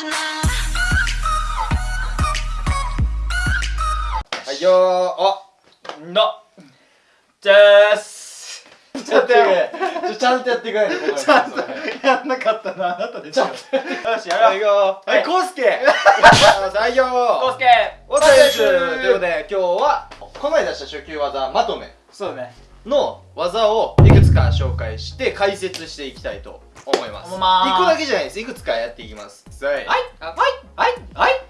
はいよー。あの。じゃーす。ちょっとやってちゃんとやってくれ。よちゃんとやんなかったのはあなたでしょ。よしやろう。はいコウ スケ。はいよー。コウスケ。お疲れですということで今日はこの間出した初級技まとめそうね。の技をいくつか紹介して解説していきたいと思います。思います。1個だけじゃないです。いくつかやっていきます。はい。はい。はい。はい。はい。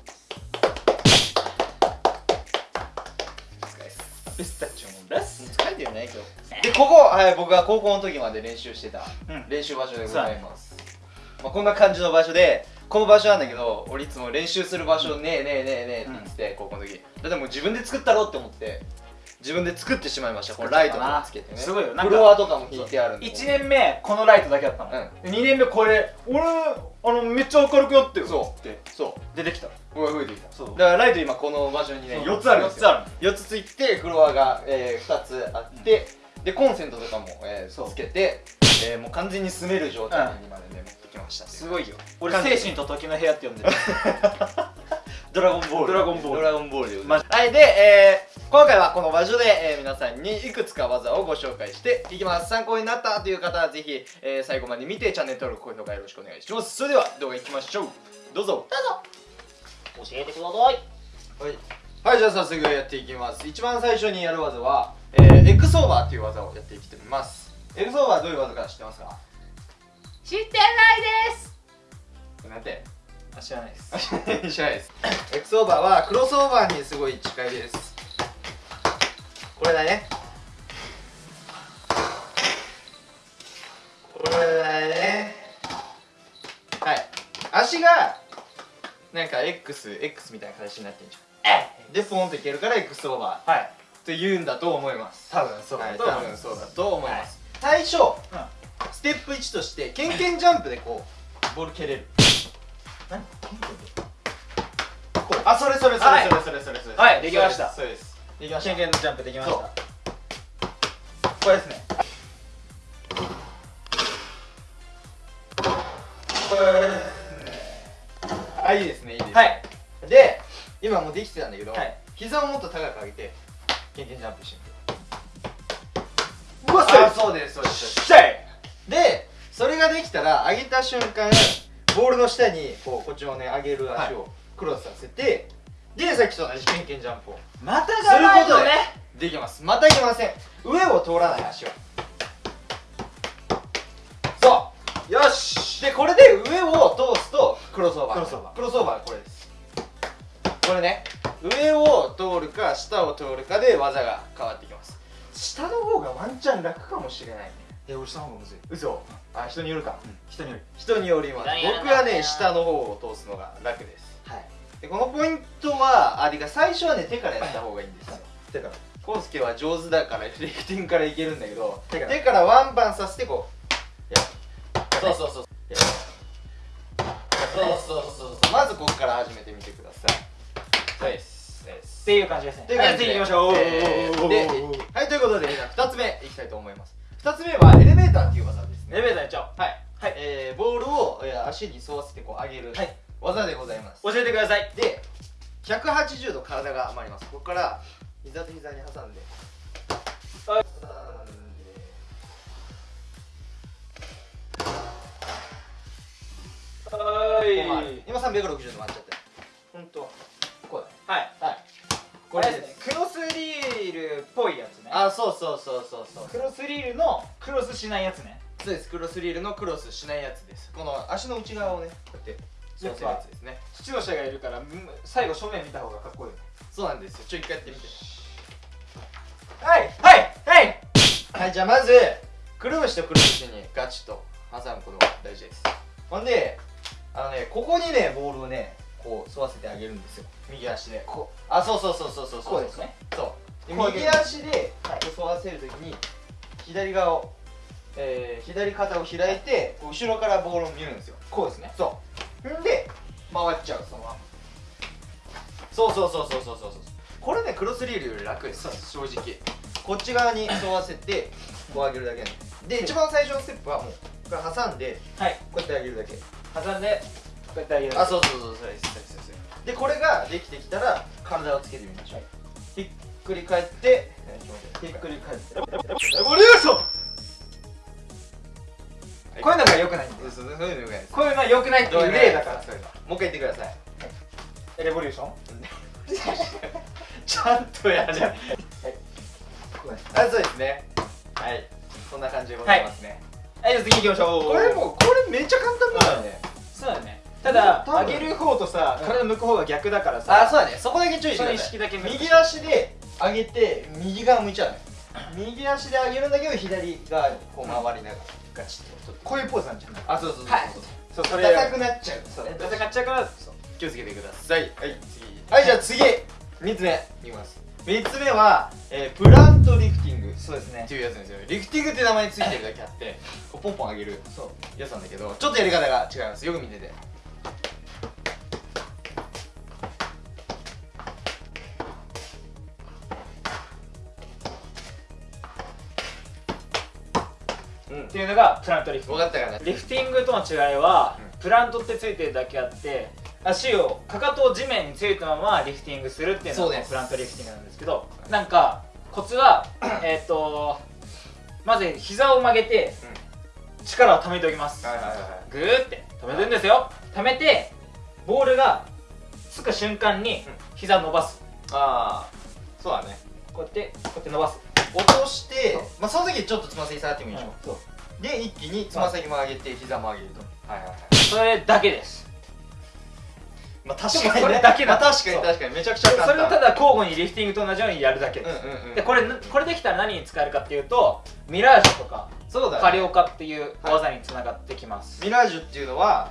ピスタチオのです疲れてるね今日でここ、はい、僕が高校の時まで練習してたうん。練習場所でございます、まあ、こんな感じの場所でこの場所なんだけど俺いつも練習する場所ねえねえねえねえって言ってて、高校の時。だってもう自分で作ったろうって思って自分で作ってしまいました。このライトとかつけてね。すごいよ。なんかフロアとかも引いてあるんで。1年目このライトだけだったの、う2年目これ俺あのめっちゃ明るくなってるそう。って。そう。出てきた。これが増えてきた。そう。だからライト今この場所にねそう。4つあるんですよ。四つある4つついてフロアが、えー、2つあって、でコンセントとかも、えー、つけて、えー、もう完全に住める状態にまでね、持ってきました。すごいよ。俺精神と時の部屋って呼んでる ドラゴンボールドラゴンボールドラゴンボールでございます。はいで、えー、今回はこの場所で、えー、皆さんにいくつか技をご紹介していきます。参考になったという方はぜひ、えー、最後まで見てチャンネル登録高評価よろしくお願いします。それでは動画いきましょう。どうぞ。教えてください。はい、はい、じゃあ早速やっていきます。一番最初にやる技は、えー、エクソーバーという技をやっていきます。エクソーバーどういう技か知ってますか？知ってないです知らないです。知らないです。エクソーバーはクロスオーバーにすごい近いです。これだね。これだね。はい。足がなんか XX みたいな形になってんじゃん。でポンといけるからエクスオーバはい。ーと言うんだと思います。多分そうはい、だ多分そうだと思います、最初ステップ1としてケンケンジャンプでこうボール蹴れるあそれそれそれはい。それそれそれ。それはいできました。そうですそうできましたのジャンプできました。そう。これですね。これですねあいいですねいいですね。はい。で今もうできてたんだけど、はい。膝をもっと高く上げてケンケンジャンプしてみて。うわあそうですそうですシェイ。でそれができたら上げた瞬間ボールの下にこうこっちをね上げる足をクロスさせて、でさっきと同じケンケンジャンプを。またすがないね。できます。またいけません。上を通らない足を。そう。よし。でこれで上を通すとクロスオーバー。クロスオーバー。クロスオーバーはこれです。これね。上を通るか下を通るかで技が変わってきます。下の方がワンチャン楽かもしれないね。え俺下の方がむずい。嘘あ人によるか、人により人によります。僕はね下の方を通すのが楽です。はい。でこのポイントはあてか最初はね手からやった方がいいんですよ。てかコウスケは上手だからレフティングからいけるんだけど手から。手からワンバンさせてこう。やる。そうそうそうそう。そうそうそうまずここから始めてみてください。はいですですっていう感じですね。っていう感じで。はいやっていきましょう。えーではいということでじゃあ2つ目いきたいと思います。2つ目はエレベーターっていう技エレベーターやっちゃおうはい、はい。えー、ボールを、えー、足に沿わせてこう上げるはい。技でございます。教えてください。で180度体が回ります。ここから膝と膝に挟んで。はい。挟んではこう回る今360度回っちゃったよ本当。こうはい。だはい。これですね。クロスリールっぽいやつね。あそうそうそうそうそう。クロスリールのクロスしないやつねそうです。クロスリールのクロスしないやつです。この足の内側をねこうやって沿わせるやつですね。父の下がいるからうん最後正面見た方がかっこいいそうなんですよ。ちょ一回やってみて。はいはいはい！はいじゃあまずくるぶしとくるぶしにガチと挟むことが大事です。ほんであのねここにねボールをねこう沿わせてあげるんですよ。右足で。こあそうそうそうそうそうそう。こうですね。そう右足ではい沿わせるときに左側を、えー、左肩を開いて後ろからボールを見るんですよ。こうですね。そう。んで回っちゃうそのまま。そうそうそうそうそうそうそう。これねクロスリールより楽です。正直。こっち側に沿わせてこう上げるだけ。なんですで一番最初のステップはもうこれ挟んではい。こうやって上げるだけ。挟んでうやってあげるあそうそうそうそう。ですそうですそうでこれができてきたら体をつけてみましょう、ひっくり返ってひっくり返って。レボリューションこういうのが良くないんだよ。そうそういうのよくないこうい。うのは良くないっていう例だから。もう一回言ってください。レボリューション？ちゃんとやる。じゃあそうですね。はい。そんな感じでございますね、はい。じゃあ次行きましょう。これもうこれめっちゃ簡単だよね、そうだね。ただ上げる方とさうん。体向く方が逆だからさあそうだね。そこだけ注意して意識だけ右足で上げて右側向いちゃうのよ。右足で上げるんだけど左側にこう回りながら。ガチッとこういうポーズなんじゃない。あそうそうそうはい。そうそうそれ硬くなっちゃう。そう。戦っちゃうから気をつけてください。はい。次はいじゃあ次。3つ目。いきます3つ目は、えープラントリフティング。そうですね。っていうやつなんですよ。リフティングって名前ついてるだけあってこうポンポン上げるやつなんだけどちょっとやり方が違います。よく見ててっていうのがプラントリフティング。分かったかなリフティングとの違いは、うプラントってついてるだけあって足をかかとを地面についたままリフティングするっていうのがプラントリフティングなんですけどなんかコツはえっとまず膝を曲げて、力を溜めておきます、はいはいはいはい。グーって。止めるんですよ。溜めてボールがつく瞬間に膝伸ばす。ああそうだね。こうやってこうやって伸ばす落としてまあその時ちょっとつま先下がってもいいでしょ、そう。で一気につま先も上げて膝も上げると。はいはいはい。それだけです。まあ確かにね。それだけだ。まあ確かに確かに。めちゃくちゃ簡単。それをただ交互にリフティングと同じようにやるだけ。です、うんうんうん。でこれこれできたら何に使えるかっていうとミラージュとかそうだ、ね、カリオカっていう技につながってきます、ミラージュっていうのは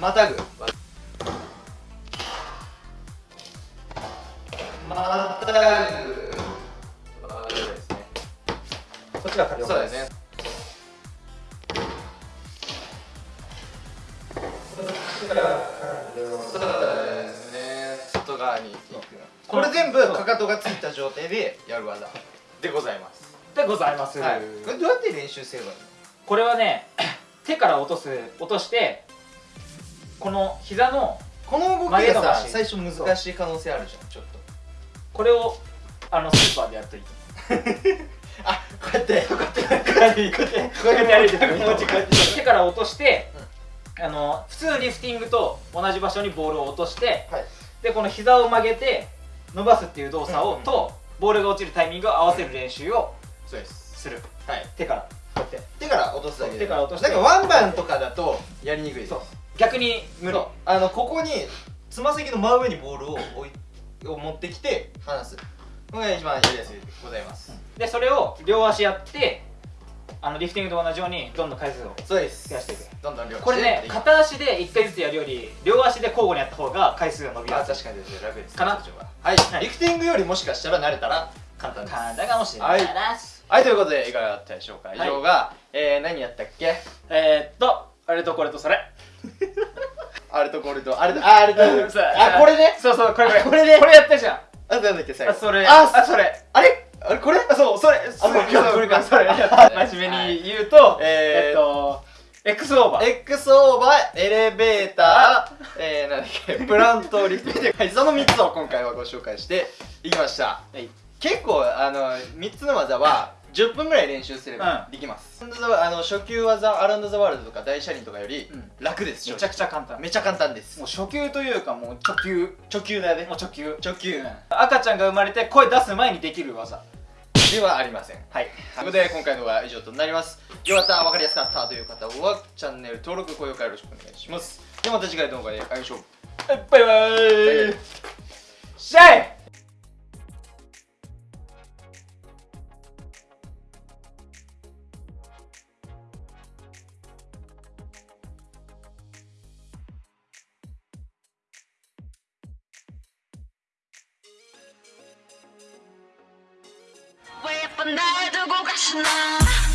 またぐ。またぐこっちがカリオカです。そうだよねそうですね。外側に行くこれ全部かかとがついた状態でやる技。でございます。でございます、はい。これどうやって練習すればいいの？これはね 手から落とす落としてこの膝のこの動きがさ最初難しい可能性あるじゃんちょっと。これをあのスーパーでやっといて あこうやってこうやってここうやってこうやってこうやってこうやって手から落として、あの普通のリフティングと同じ場所にボールを落としてはい。でこの膝を曲げて伸ばすっていう動作を、うん。とボールが落ちるタイミングを合わせる練習をす。する。はい。手からこうやって。手から落とすだけで。手から落としてなんかワンバンとかだとやりにくいです。そう。逆に無理。あのここにつま先の真上にボールを置いを持ってきて離すこれが一番やりやすいでございます、でそれを両足やってあのリフティングと同じようにどんどん回数をそうです。増やしていく。どんどん量これね片足で1回ずつやるより両足で交互にやった方が回数が伸びあやすい。確かにです。ね楽です。かな？そっちの方がはい、はい。リフティングよりもしかしたら慣れたら簡単です簡単かもしれないです、はい。ということでいかがだったでしょうか？以上が、えー、何やったっけ？えー、っと あれとこれとそれあれとこれとあれとああれとあこれね。そうそうこれこれ。これね。これやったじゃんあとなんだっけ最後。あそれ。ああそれ。あれ？あれ？これ？あそうそれ。あそれこれかそれはい。真面目に言うと、えー。えっと X オーバー。X オーバーエレベーター、えー、なんだっけ？プラントリフトはいその3つを今回はご紹介していきました。はい。結構あの3つの技は10分ぐらい練習すればできます、あの初級技アラウンド・ザ・ワールドとか大車輪とかよりうん。楽です、めちゃくちゃ簡単。めちゃ簡単です。もう初級というかもう直球。初級だね。もう直球。初級赤ちゃんが生まれて声出す前にできる技。ではありません。はい。ということで今回のは以上となります。よかった分かりやすかったという方はチャンネル登録高評価よろしくお願いしますではまた次回の動画で会いましょうバイバイバイバイシャイ 왜 예쁜 날 두고 가시나